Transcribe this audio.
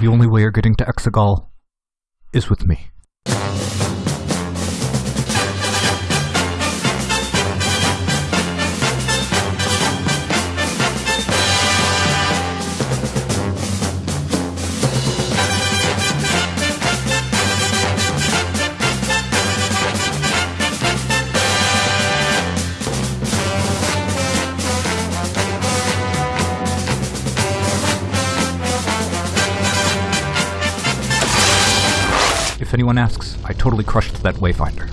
The only way you're getting to Exegol is with me. If anyone asks, I totally crushed that Wayfinder.